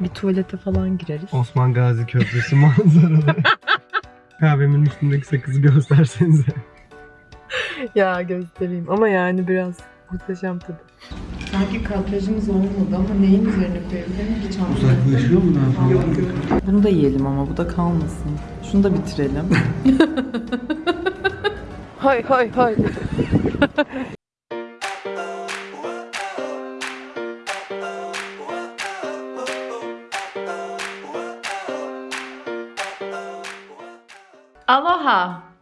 Bir tuvalete falan gireriz. Osman Gazi Köprüsü manzaralı. Kahvemin üstündeki sakızı göstersenize. Ya göstereyim ama yani biraz muhteşem tadı. Sanki kadrajımız olmadı ama neyin üzerine koyabilirim ki çantaya? Uzaklaşıyor mu daha fazla? Yok yok. Bunu da yiyelim ama bu da kalmasın. Şunu da bitirelim. hay hay hay.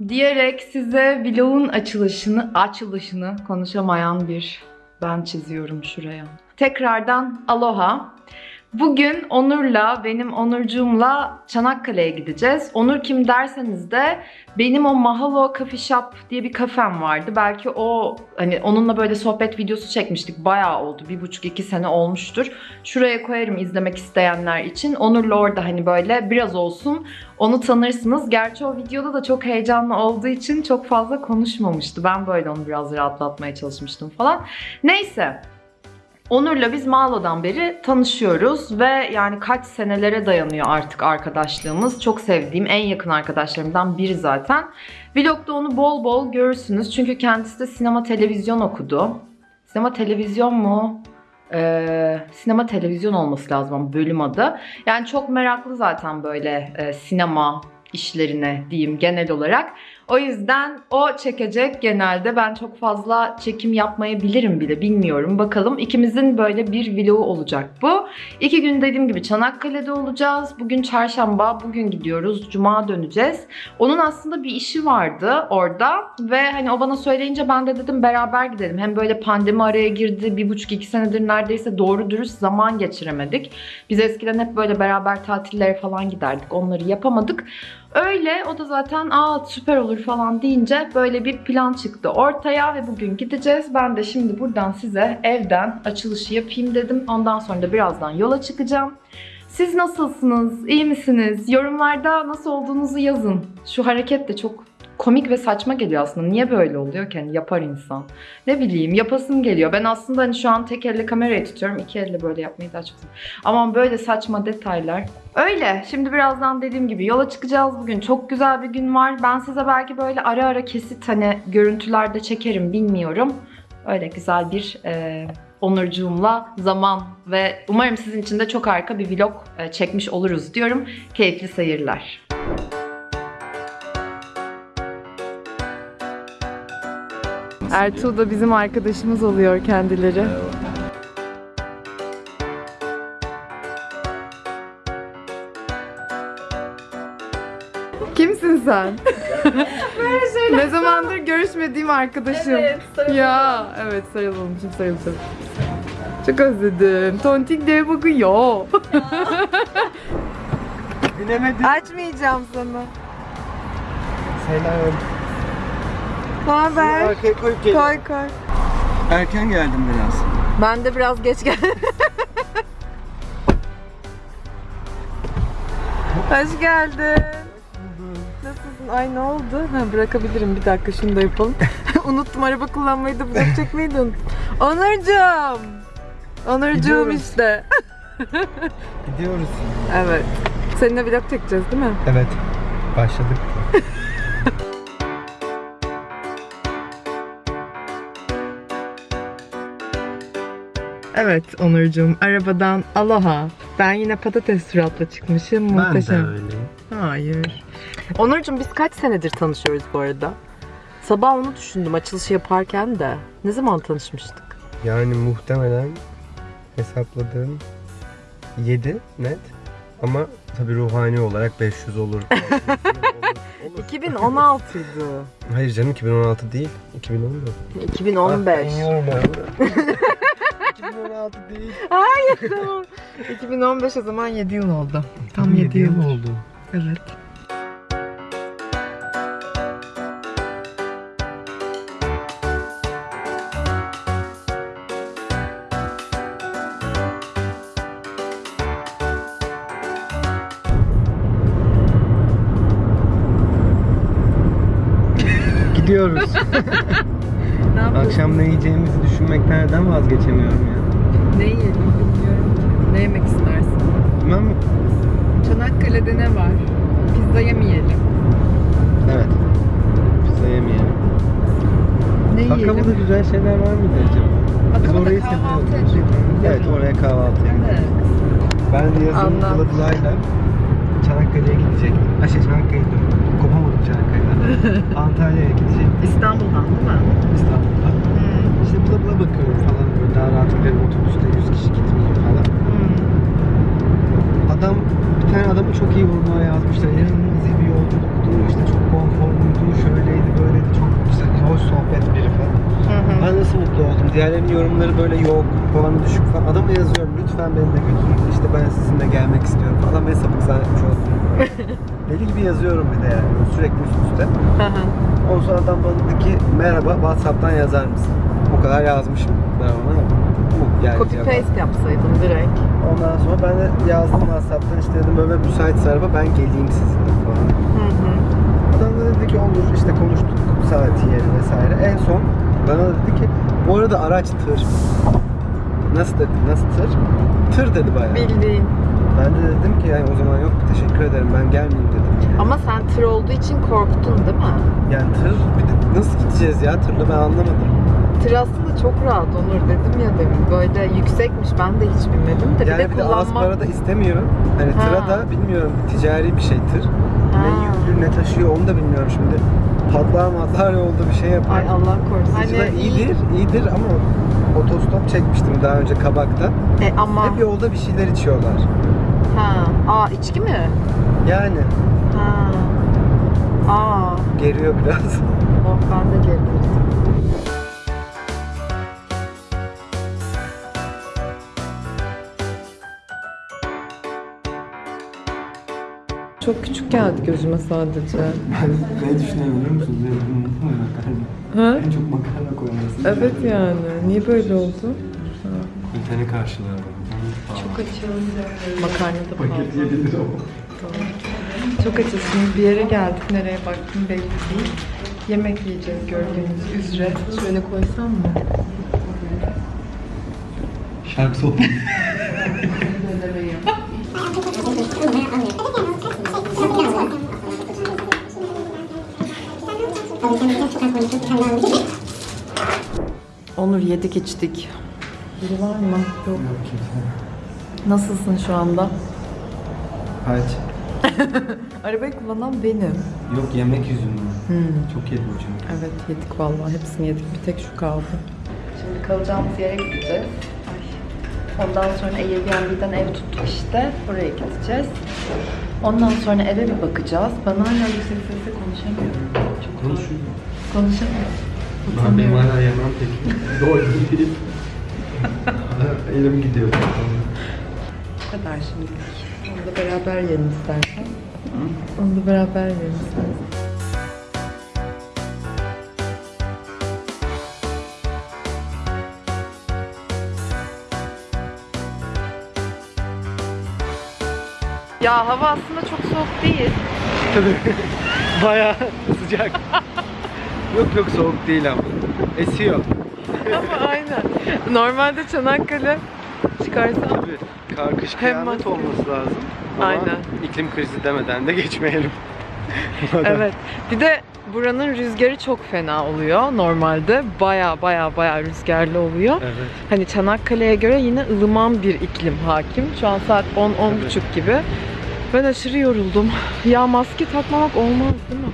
Diyerek size vlogun açılışını açılışını konuşamayan bir ben çiziyorum şuraya. Tekrardan aloha. Bugün Onur'la, benim Onurcuğumla Çanakkale'ye gideceğiz. Onur kim derseniz de benim o Mahalo Coffee Shop diye bir kafem vardı. Belki o hani onunla böyle sohbet videosu çekmiştik. Bayağı oldu. Bir buçuk iki sene olmuştur. Şuraya koyarım izlemek isteyenler için. Onur'la orada hani böyle biraz olsun onu tanırsınız. Gerçi o videoda da çok heyecanlı olduğu için çok fazla konuşmamıştı. Ben böyle onu biraz rahatlatmaya çalışmıştım falan. Neyse. Onur'la biz Mağlo'dan beri tanışıyoruz ve yani kaç senelere dayanıyor artık arkadaşlığımız. Çok sevdiğim, en yakın arkadaşlarımdan biri zaten. Vlogda onu bol bol görürsünüz çünkü kendisi de sinema televizyon okudu. Sinema televizyon mu? Ee, sinema televizyon olması lazım bölüm adı. Yani çok meraklı zaten böyle e, sinema işlerine diyeyim genel olarak. O yüzden o çekecek genelde. Ben çok fazla çekim yapmayabilirim bile bilmiyorum. Bakalım ikimizin böyle bir vlogu olacak bu. İki gün dediğim gibi Çanakkale'de olacağız. Bugün çarşamba, bugün gidiyoruz. Cuma döneceğiz. Onun aslında bir işi vardı orada ve hani o bana söyleyince ben de dedim beraber gidelim. Hem böyle pandemi araya girdi. Bir buçuk iki senedir neredeyse doğru dürüst zaman geçiremedik. Biz eskiden hep böyle beraber tatillere falan giderdik. Onları yapamadık. Öyle o da zaten aa süper olur falan deyince böyle bir plan çıktı ortaya ve bugün gideceğiz. Ben de şimdi buradan size evden açılışı yapayım dedim. Ondan sonra da birazdan yola çıkacağım. Siz nasılsınız? İyi misiniz? Yorumlarda nasıl olduğunuzu yazın. Şu hareket de çok komik ve saçma geliyor aslında. Niye böyle oluyor ki? Hani yapar insan. Ne bileyim yapasım geliyor. Ben aslında hani şu an tek elle kamerayı tutuyorum. iki elle böyle yapmayı daha çok seviyorum. Ama böyle saçma detaylar. Öyle. Şimdi birazdan dediğim gibi yola çıkacağız bugün. Çok güzel bir gün var. Ben size belki böyle ara ara kesit hani görüntülerde çekerim bilmiyorum. Öyle güzel bir e, Onurcuğumla zaman ve umarım sizin için de çok harika bir vlog e, çekmiş oluruz diyorum. Keyifli seyirler. Ertuğ da bizim arkadaşımız oluyor kendileri. Kimsin sen? ne zamandır görüşmediğim arkadaşım. Evet, sarılalım. Ya evet sarılalım şimdi sarılacağım. Çok özledim. Tontik diye bakıyor. Binemedim. Açmayacağım sana. Selam. Ne haber? Arkaya koyup gel. Koy koy. Erken geldim biraz. Ben de biraz geç geldim. Hoş geldin. Nasılsın? Ay ne oldu? Ha, bırakabilirim bir dakika şunu da yapalım. Unuttum araba kullanmayı da vlog çekmeyi de unuttum. Onurcuğum. Onurcuğum Gidiyoruz. işte. Gidiyoruz. Evet. Seninle vlog çekeceğiz değil mi? Evet. Başladık. Evet Onurcuğum arabadan aloha. Ben yine patates suratla çıkmışım. Muhteşem. öyle. Hayır. Onurcuğum biz kaç senedir tanışıyoruz bu arada? Sabah onu düşündüm açılışı yaparken de. Ne zaman tanışmıştık? Yani muhtemelen hesapladığım 7 net. Ama tabii ruhani olarak 500 olur. olur, olur. 2016 idi. Hayır canım 2016 değil. 2014. 2015. Ah, ben. 2016 değil. Tamam. 2015 o zaman 7 yıl oldu. Tam 7 yıl. oldu. Evet. Gidiyoruz. Ne yapalım? Akşam ne yiyeceğimizi düşünmekten neden vazgeçemiyorum ya. Ne yiyelim bilmiyorum ki. Ne yemek istersin? Çanakkale'de ne var? Pizza yemeyelim. Evet. Pizza yemeyelim. Ne Akabada güzel şeyler var mıydı acaba? Biz orayı kahvaltı edelim. Evet oraya kahvaltıya gidelim. Ben yazın Anlat. Kılıçlay'la Çanakkale'ye gidecektim. Ha şey Çanakkale'ye Çanakkale'den. Antalya'ya gidecektim İstanbul'dan değil mi? İstanbul'da. İşte bula bula bakıyorum falan böyle daha rahat giderim otobüste 100 kişi gitmeyeyim falan. Adam bir tane adamı çok iyi vurmaya yazmışlar. İyi bir yolculuktu. işte çok konforluydu. Şöyleydi böyleydi. Çok güzel, hoş. Oldum. Diğerlerinin yorumları böyle yok, puanı düşük falan. Adama yazıyorum lütfen beni de götürün. İşte ben sizinle gelmek istiyorum falan. Ve sapık zannetmiş olsun. Deli gibi yazıyorum bir de yani. Sürekli üst üste. Ondan sonra adam bana dedi ki merhaba Whatsapp'tan yazar mısın? O kadar yazmışım ben ona. Bu yani Copy paste yapsaydın direkt. Ondan sonra ben de yazdım Whatsapp'tan işte dedim böyle müsait araba ben geleyim sizinle falan. Adam da dedi ki olur işte konuştuk saati yeri vesaire. En son bana dedi ki bu arada araç tır. Nasıl dedi? Nasıl tır? Tır dedi bayağı. Bildiğin. Ben de dedim ki yani o zaman yok teşekkür ederim ben gelmeyeyim dedim. Ama sen tır olduğu için korktun değil mi? Yani tır bir de nasıl gideceğiz ya tırla ben anlamadım. Tır aslında çok rahat Onur dedim ya demin. Böyle yüksekmiş ben de hiç bilmedim de. Yani bir de bir de az para da istemiyorum. Hani Ha. tıra da bilmiyorum ticari bir şey tır. Ha. Ne yüklü ne taşıyor onu da bilmiyorum şimdi. Patlar matlar yolda bir şey yapar. Ay Allah korusun. Hani iyidir, iyidir ama otostop çekmiştim daha önce Kabak'ta. E, ama... Hep yolda bir şeyler içiyorlar. Ha. Aa içki mi? Yani Ha. Aa. geriyor biraz. Oh ben de geldim. Çok küçük geldi gözüme sadece. Ben ne düşünüyorum biliyor musunuz? Ha? En çok makarna koyması. Evet yani. Niye böyle oldu? Ülteni karşılığı. Çok açız. Makarna da Paket pahalı. 7 lira o. Çok açız. Şimdi bir yere geldik. Nereye baktım belli değil. Yemek yiyeceğiz gördüğünüz üzere. Şöyle koysam mı? Şarkı sohbeti. Onur yedik içtik. Biri var mı? Yok. Nasılsın şu anda? Kaç? Arabayı kullanan benim. Yok yemek yüzünden. Hmm. Çok yedim çünkü. Evet yedik vallahi hepsini yedik bir tek şu kaldı. Şimdi kalacağımız yere gideceğiz. Ondan sonra Airbnb'den ev tuttuk işte. Oraya gideceğiz. Ondan sonra eve bir bakacağız. Ben hala yüksek sesle konuşamıyorum. Çok Konuşuyor. Konuşamıyorum. Ben benim hala yemem peki. Doydum değil. Elim gidiyor. Bu kadar şimdilik. Onu da beraber yiyelim istersen. Onu da beraber yiyelim istersen. Ya hava aslında çok soğuk değil. Bayağı sıcak. yok yok soğuk değil ama. Esiyor. Ama aynen. Normalde Çanakkale çıkarsan Tabii. Hem kıyamet olması lazım. Ama Aynen. iklim krizi demeden de geçmeyelim. Evet. Bir de buranın rüzgarı çok fena oluyor normalde. Baya baya baya rüzgarlı oluyor. Evet. Hani Çanakkale'ye göre yine ılıman bir iklim hakim. Şu an saat 10 buçuk gibi. Ben aşırı yoruldum. Ya maske takmamak olmaz değil mi?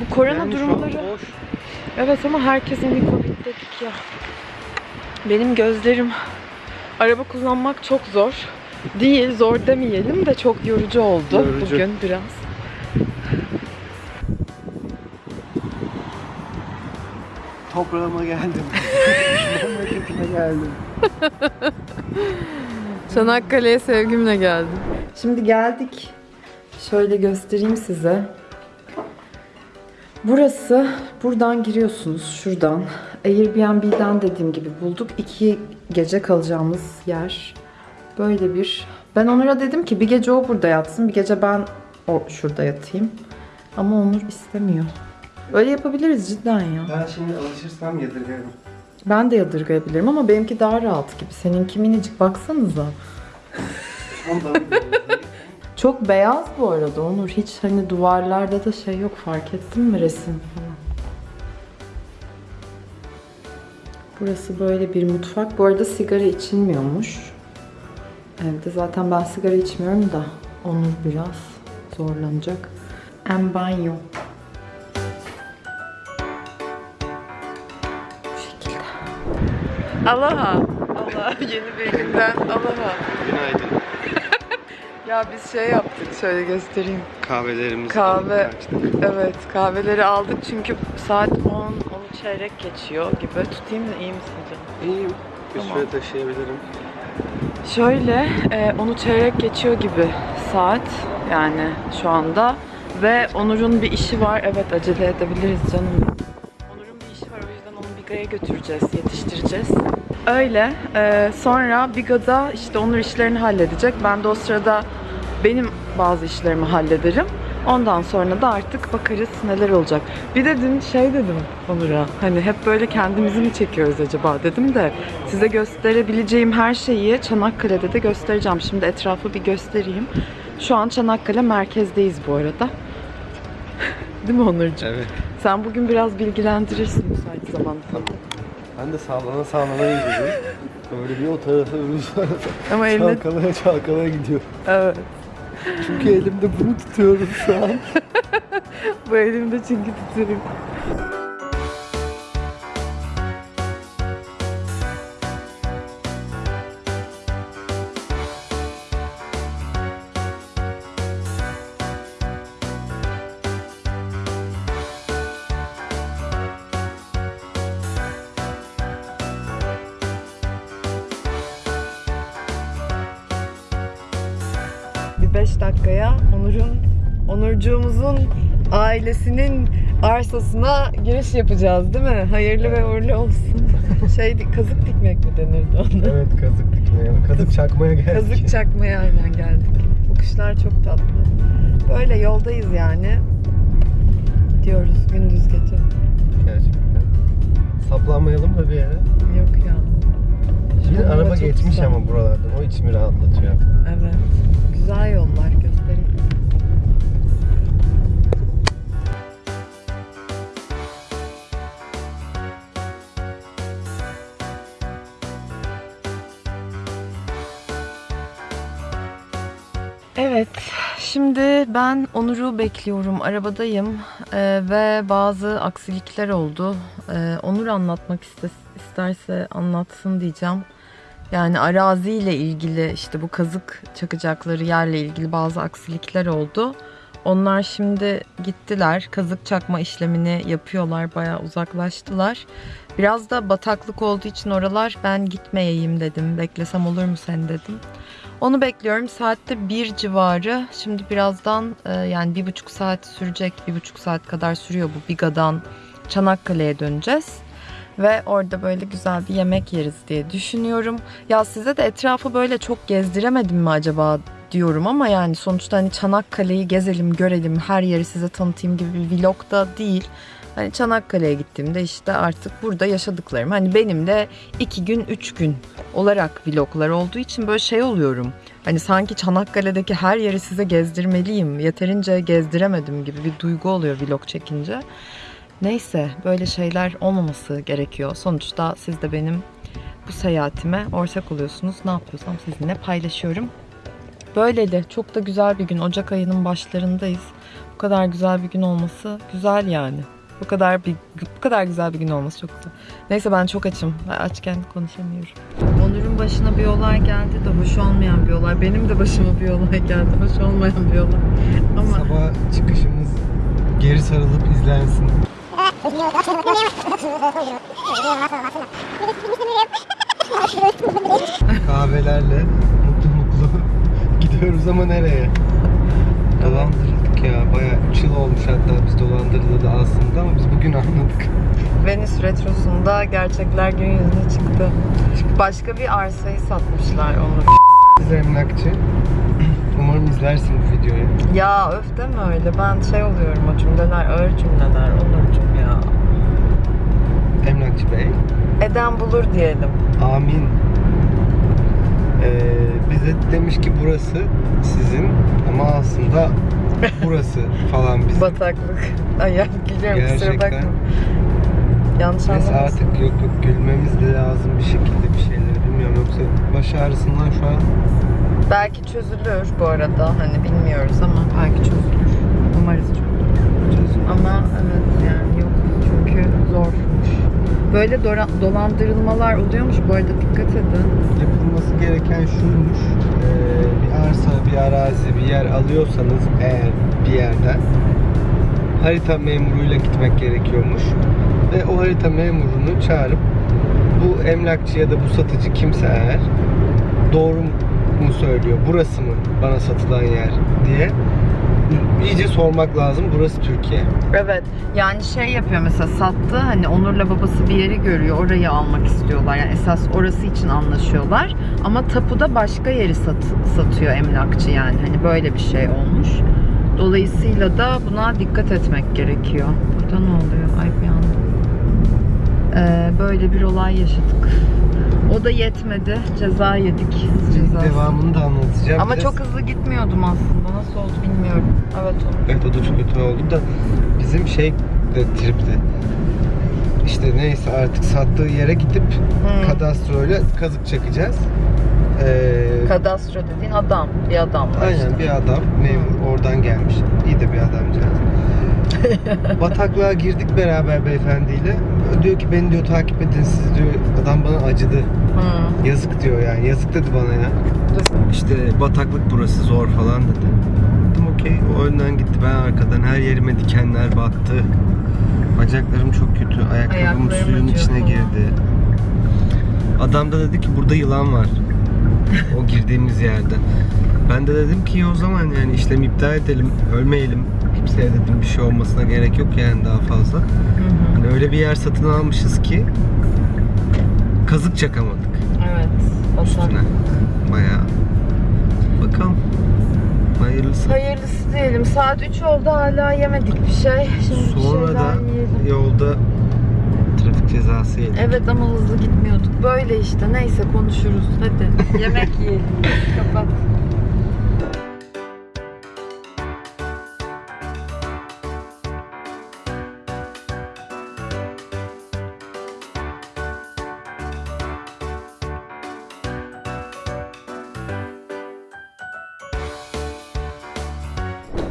Bu korona Yani durumları... boş. Evet ama herkes hani Covid dedik ya. Benim gözlerim araba kullanmak çok zor. Değil, zor demeyelim de çok yorucu oldu Yorucu. bugün biraz. Toprağıma geldim. Memleketime geldim. Çanakkale'ye sevgimle geldim. Şimdi geldik. Şöyle göstereyim size. Burası, buradan giriyorsunuz şuradan. Airbnb'den dediğim gibi bulduk. İki gece kalacağımız yer. Böyle bir... Ben Onur'a dedim ki bir gece o burada yatsın, bir gece ben o şurada yatayım. Ama Onur istemiyor. Öyle yapabiliriz cidden ya. Ben şimdi alışırsam yadırgarım. Ben de yadırgayabilirim ama benimki daha rahat gibi. Seninki minicik baksanıza. Çok beyaz bu arada Onur. Hiç hani duvarlarda da şey yok fark ettin mi resim falan. Burası böyle bir mutfak. Bu arada sigara içilmiyormuş. Evde zaten ben sigara içmiyorum da Onur biraz zorlanacak. En banyo. Bu şekilde. Aloha. Allah yeni bir günden aloha. Günaydın. Ya biz şey yaptık şöyle göstereyim. Kahvelerimizi Kahve. açtık. Evet kahveleri aldık çünkü saat 10, 10 çeyrek geçiyor gibi. Tutayım da iyi misin canım? İyiyim. Bir Tamam. süre taşıyabilirim. Şöyle e, onu çeyrek geçiyor gibi saat yani şu anda. Ve Onur'un bir işi var. Evet acele edebiliriz canım. Onur'un bir işi var o yüzden onu Biga'ya götüreceğiz, yetiştireceğiz. Öyle. e, sonra Biga'da işte Onur işlerini halledecek. Ben de o sırada benim bazı işlerimi hallederim. Ondan sonra da artık bakarız neler olacak. Bir de dün şey dedim Onur'a. Hani hep böyle kendimizi mi çekiyoruz acaba dedim de size gösterebileceğim her şeyi Çanakkale'de de göstereceğim. Şimdi etrafı bir göstereyim. Şu an Çanakkale merkezdeyiz bu arada. Değil mi Onurcuğum? Evet. Sen bugün biraz bilgilendirirsin müsait zamanda. Ben de sağlana sağlana gidiyorum. Böyle bir o tarafa öbür tarafa. Ama eline... Çalkalaya çalkalaya gidiyor. Evet. Çünkü elimde bunu tutuyorum şu an. Bu elimde çünkü tutuyorum. Onurcuğumuzun ailesinin arsasına giriş yapacağız değil mi? Hayırlı ve uğurlu olsun. Şey kazık dikmek mi denirdi ona? evet kazık dikmeye, kazık çakmaya geldik. Kazık çakmaya aynen geldik. Bu kuşlar çok tatlı. Böyle yoldayız yani. Diyoruz gündüz gece. Gerçekten. Saplanmayalım da bir yere. Yok ya. Anda araba geçmiş güzel. ama buralardan. O içimi rahatlatıyor. Evet. Güzel yollar Evet, şimdi ben Onur'u bekliyorum. Arabadayım Ee, ve bazı aksilikler oldu. Ee, Onur anlatmak iste- isterse anlatsın diyeceğim. Yani araziyle ilgili işte bu kazık çakacakları yerle ilgili bazı aksilikler oldu. Onlar şimdi gittiler. Kazık çakma işlemini yapıyorlar. Bayağı uzaklaştılar. Biraz da bataklık olduğu için oralar ben gitmeyeyim dedim. Beklesem olur mu sen dedim. Onu bekliyorum. Saatte bir civarı. Şimdi birazdan e, yani bir buçuk saat sürecek. Bir buçuk saat kadar sürüyor bu Biga'dan Çanakkale'ye döneceğiz. Ve orada böyle güzel bir yemek yeriz diye düşünüyorum. Ya size de etrafı böyle çok gezdiremedim mi acaba diyorum ama yani sonuçta hani Çanakkale'yi gezelim, görelim, her yeri size tanıtayım gibi bir vlog da değil. Hani Çanakkale'ye gittiğimde işte artık burada yaşadıklarım. Hani benim de iki gün, üç gün olarak vloglar olduğu için böyle şey oluyorum. Hani sanki Çanakkale'deki her yeri size gezdirmeliyim. Yeterince gezdiremedim gibi bir duygu oluyor vlog çekince. Neyse böyle şeyler olmaması gerekiyor. Sonuçta siz de benim bu seyahatime ortak oluyorsunuz. Ne yapıyorsam sizinle paylaşıyorum. Böyleydi. Çok da güzel bir gün. Ocak ayının başlarındayız. Bu kadar güzel bir gün olması güzel yani. Bu kadar bir bu kadar güzel bir gün olması çok güzel. Neyse ben çok açım. Açken konuşamıyorum. Onur'un başına bir olay geldi de hoş olmayan bir olay. Benim de başıma bir olay geldi. Hoş olmayan bir olay. Ama Sabah çıkışımız geri sarılıp izlensin. Kahvelerle mutlu mutlu gidiyoruz ama nereye? Dolandırıldık ya. Bayağı 3 yıl olmuş hatta biz dolandırıldı aslında ama biz bugün anladık. Venice Retrosu'nda gerçekler gün yüzüne çıktı. Başka bir arsayı satmışlar Onur. Biz emlakçı. Umarım izlersin bu videoyu. Ya öf deme öyle. Ben şey oluyorum o cümleler ağır cümleler Onurcuğum ya. Emlakçı Bey. Eden bulur diyelim. Amin. Ee, bize demiş ki burası sizin ama anda burası falan bizim. Bataklık. Ay ya gülüyorum kusura bakma. Yanlış Neyse anlamasın. artık yok yok gülmemiz de lazım bir şekilde bir şeyleri bilmiyorum yoksa baş ağrısından şu an Belki çözülür bu arada. Hani bilmiyoruz ama belki çözülür. Umarız çözülür. çözüm. Ama evet yani yok çünkü zormuş. Böyle dolandırılmalar oluyormuş bu arada dikkat edin. Yapılması gereken şuymuş. Ee, bir arsa, bir arazi, bir yer alıyorsanız eğer bir yerden harita memuruyla gitmek gerekiyormuş. Ve o harita memurunu çağırıp bu emlakçı ya da bu satıcı kimse eğer doğru mu söylüyor, burası mı bana satılan yer diye iyice sormak lazım. Burası Türkiye. Evet yani şey yapıyor mesela sattı hani Onur'la babası bir yeri görüyor orayı almak istiyorlar. Yani esas orası için anlaşıyorlar. Ama tapuda başka yeri sat, satıyor emlakçı yani hani böyle bir şey olmuş. Dolayısıyla da buna dikkat etmek gerekiyor. Burada ne oluyor? Ay bir anda. Ee, böyle bir olay yaşadık. O da yetmedi. Ceza yedik. Cezası. Devamını da anlatacağım. Ama Biraz- çok hızlı gitmiyordum aslında. Nasıl oldu bilmiyorum. Evet Onur. Evet o da çok kötü oldu da bizim şey de tripti. İşte neyse artık sattığı yere gidip Hmm. kadastroyla kazık çakacağız. Ee, Kadastro dediğin adam. Bir adam var aynen işte. bir adam memur oradan gelmiş. İyi de bir adamcağız. Bataklığa girdik beraber beyefendiyle. Diyor ki beni diyor takip edin siz diyor. Adam bana acıdı. Hı. Yazık diyor yani. Yazık dedi bana ya. İşte bataklık burası zor falan dedi. Dedim okey. O önden gitti. Ben arkadan her yerime dikenler battı. Bacaklarım çok kötü. Ayakkabım Ayaklarım suyun acıyor içine girdi. Adam da dedi ki burada yılan var. o girdiğimiz yerde. Ben de dedim ki o zaman yani işlemi iptal edelim. Ölmeyelim. Kimseye dedim bir şey olmasına gerek yok yani daha fazla. Hı hı. Hani öyle bir yer satın almışız ki kazık çakamadık Evet. üstüne. Basak. Bayağı. Bakalım. Hayırlısı. Hayırlısı diyelim. Saat 3 oldu hala yemedik bir şey. Şimdi bir Sonra şeyler da yiyelim. yolda trafik cezası yedik. Evet ama hızlı gitmiyorduk. Böyle işte. Neyse konuşuruz. Hadi. Yemek yiyelim. Kapat.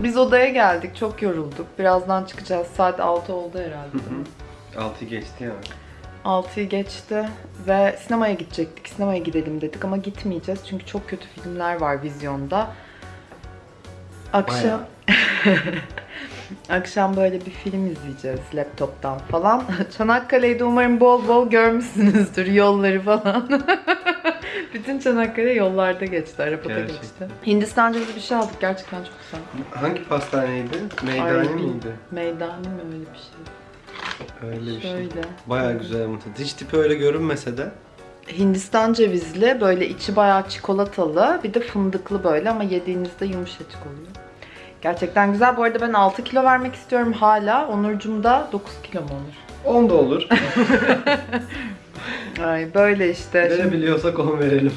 Biz odaya geldik. Çok yorulduk. Birazdan çıkacağız. Saat 6 oldu herhalde. değil mi? 6 geçti ya. 6'yı geçti ve sinemaya gidecektik. Sinemaya gidelim dedik ama gitmeyeceğiz çünkü çok kötü filmler var vizyonda. Akşam Akşam böyle bir film izleyeceğiz laptoptan falan. Çanakkale'yi de umarım bol bol görmüşsünüzdür yolları falan. Bütün Çanakkale yollarda geçti, arabada Gerçekten. geçti. Hindistan cevizi bir şey aldık gerçekten çok güzel. Hangi pastaneydi? Ay, Meydani bil- miydi? Meydani mi öyle bir şey? Öyle bir şey. Şöyle. Bayağı güzel tadı. Hiç tipi öyle görünmese de. Hindistan cevizli, böyle içi bayağı çikolatalı, bir de fındıklı böyle ama yediğinizde yumuşacık oluyor. Gerçekten güzel. Bu arada ben 6 kilo vermek istiyorum hala. Onurcum da 9 kilo mu olur? 10 da olur. Ay böyle işte. Verebiliyorsak 10 verelim.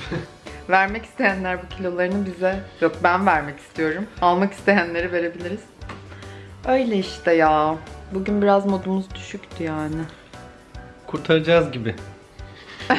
vermek isteyenler bu kilolarını bize, yok ben vermek istiyorum. Almak isteyenlere verebiliriz. Öyle işte ya. Bugün biraz modumuz düşüktü yani. Kurtaracağız gibi.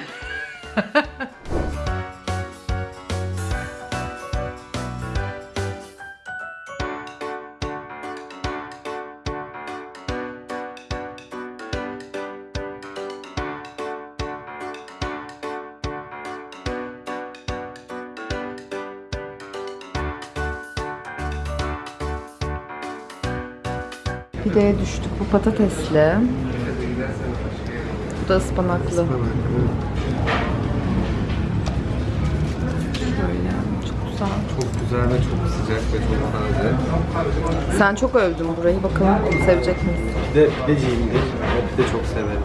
Pideye düştük. Bu patatesli. Bu da ıspanaklı. Şöyle. Çok güzel. Çok güzel ve çok sıcak ve çok taze. Sen çok övdün burayı. Bakalım sevecek miyiz? Bir de pideciyimdir. O pide çok severim.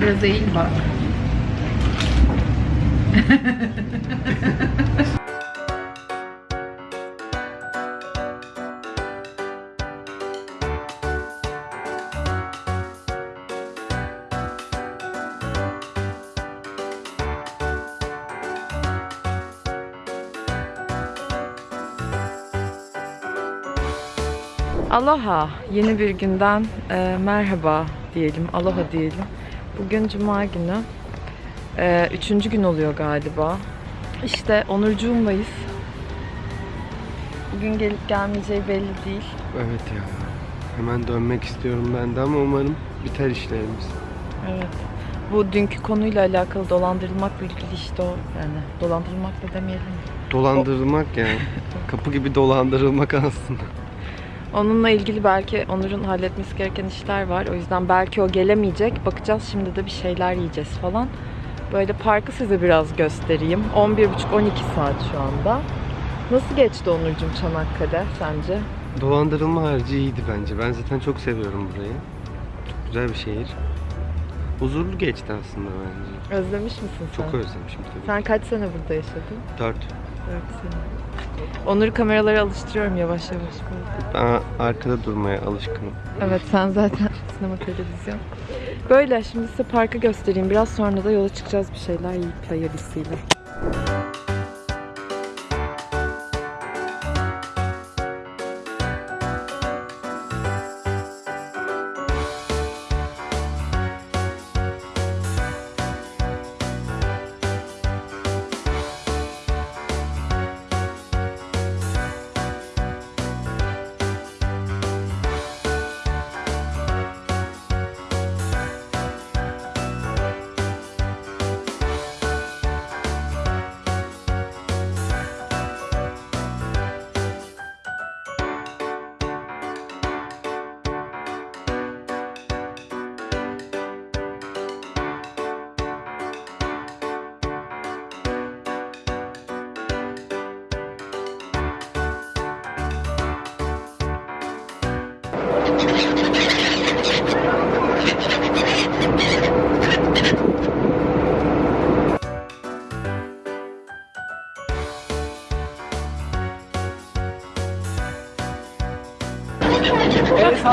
Biraz eğil bak. Aloha. Yeni bir günden e, merhaba diyelim. Aloha diyelim. Bugün cuma günü. E, üçüncü gün oluyor galiba. İşte Onurcuğumlayız. Bugün gelip gelmeyeceği belli değil. Evet ya. Hemen dönmek istiyorum ben de ama umarım biter işlerimiz. Evet. Bu dünkü konuyla alakalı dolandırılmakla ilgili işte o yani dolandırılmak da demeyelim. Dolandırılmak yani. Kapı gibi dolandırılmak aslında. Onunla ilgili belki Onur'un halletmesi gereken işler var. O yüzden belki o gelemeyecek. Bakacağız şimdi de bir şeyler yiyeceğiz falan. Böyle parkı size biraz göstereyim. 11.30-12 saat şu anda. Nasıl geçti Onurcuğum Çanakkale sence? Dolandırılma harici iyiydi bence. Ben zaten çok seviyorum burayı. Çok güzel bir şehir. Huzurlu geçti aslında bence. Özlemiş misin sen? Çok özlemişim tabii. Sen kaç sene burada yaşadın? Dört. 4 sene. Onur'u kameralara alıştırıyorum yavaş yavaş böyle. Ben arkada durmaya alışkınım. Evet sen zaten sinema televizyon. Böyle şimdi size parkı göstereyim. Biraz sonra da yola çıkacağız bir şeyler yiyip hayırlısıyla.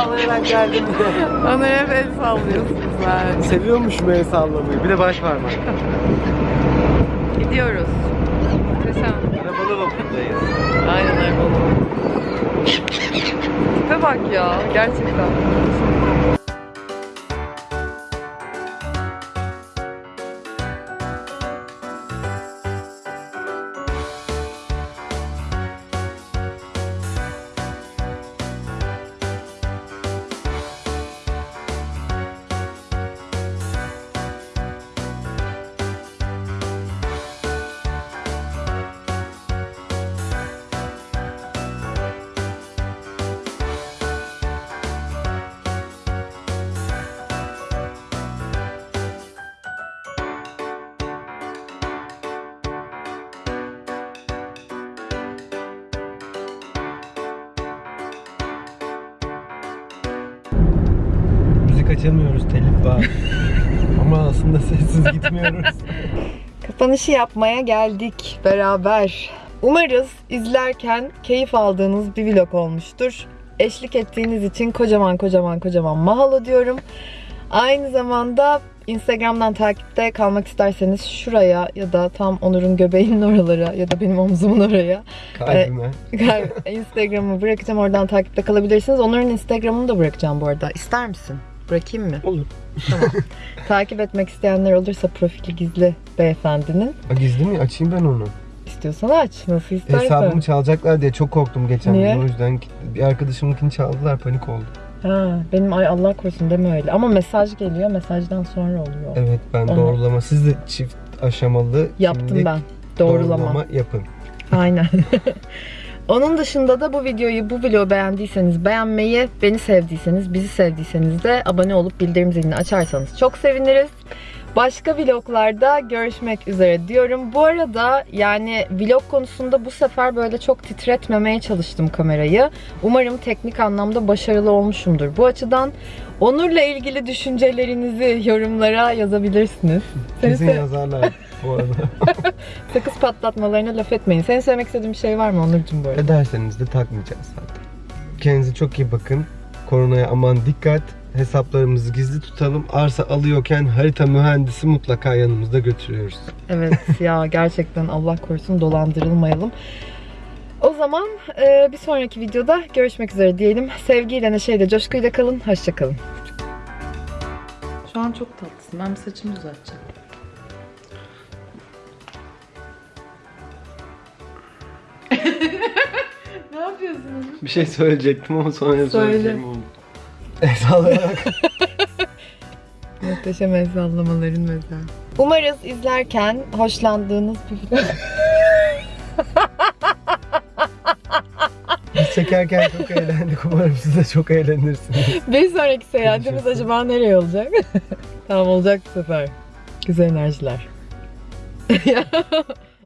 Sallayarak geldim bir de. Onur hep el sallıyorsunuz ben. Seviyormuşum el sallamayı. Bir de baş parmak. Gidiyoruz. Muhteşem. Arabalı vapurdayız. Aynen öyle. Tipe bak ya gerçekten. Müzik açamıyoruz telif var. Ama aslında sessiz gitmiyoruz. Kapanışı yapmaya geldik beraber. Umarız izlerken keyif aldığınız bir vlog olmuştur. Eşlik ettiğiniz için kocaman kocaman kocaman mahalo diyorum. Aynı zamanda Instagram'dan takipte kalmak isterseniz şuraya ya da tam Onur'un göbeğinin oralara ya da benim omzumun oraya Kalbime. Instagram'ı bırakacağım. Oradan takipte kalabilirsiniz. Onur'un Instagram'ını da bırakacağım bu arada. İster misin? Bırakayım mı? Olur. Takip etmek isteyenler olursa profili gizli beyefendinin. Ha, gizli mi? Açayım ben onu. İstiyorsan aç. Nasıl istersen. Hesabımı çalacaklar diye çok korktum geçen Niye? gün. O yüzden bir arkadaşımınkini çaldılar panik oldu. Ha, benim ay Allah korusun deme öyle. Ama mesaj geliyor. Mesajdan sonra oluyor. Evet ben Onu- doğrulama. Siz de çift aşamalı Yaptım ben. Doğrulama. doğrulama yapın. Aynen. Onun dışında da bu videoyu, bu vlogu beğendiyseniz beğenmeyi, beni sevdiyseniz, bizi sevdiyseniz de abone olup bildirim zilini açarsanız çok seviniriz. Başka vloglarda görüşmek üzere diyorum. Bu arada yani vlog konusunda bu sefer böyle çok titretmemeye çalıştım kamerayı. Umarım teknik anlamda başarılı olmuşumdur. Bu açıdan Onur'la ilgili düşüncelerinizi yorumlara yazabilirsiniz. Kesin yazarlar bu arada. sakız patlatmalarına laf etmeyin. Senin söylemek istediğin bir şey var mı Onurcuğum bu arada? Ederseniz de takmayacağız zaten. Kendinize çok iyi bakın. Koronaya aman dikkat. Hesaplarımızı gizli tutalım. Arsa alıyorken harita mühendisi mutlaka yanımızda götürüyoruz. Evet ya gerçekten Allah korusun dolandırılmayalım. O zaman e, bir sonraki videoda görüşmek üzere diyelim. Sevgiyle, neşeyle, coşkuyla kalın. Hoşçakalın. Şu an çok tatlısın. Ben bir saçımı düzelteceğim. Yapıyorsunuz? Bir şey söyleyecektim ama sonra Söyle. söyleyeceğim onu. Sallayarak. Muhteşem el sallamaların mesela. Umarız izlerken hoşlandığınız bir video. Biz çekerken çok eğlendik. Umarım siz de çok eğlenirsiniz. bir sonraki seyahatimiz acaba nereye olacak? tamam olacak bu sefer. Güzel enerjiler.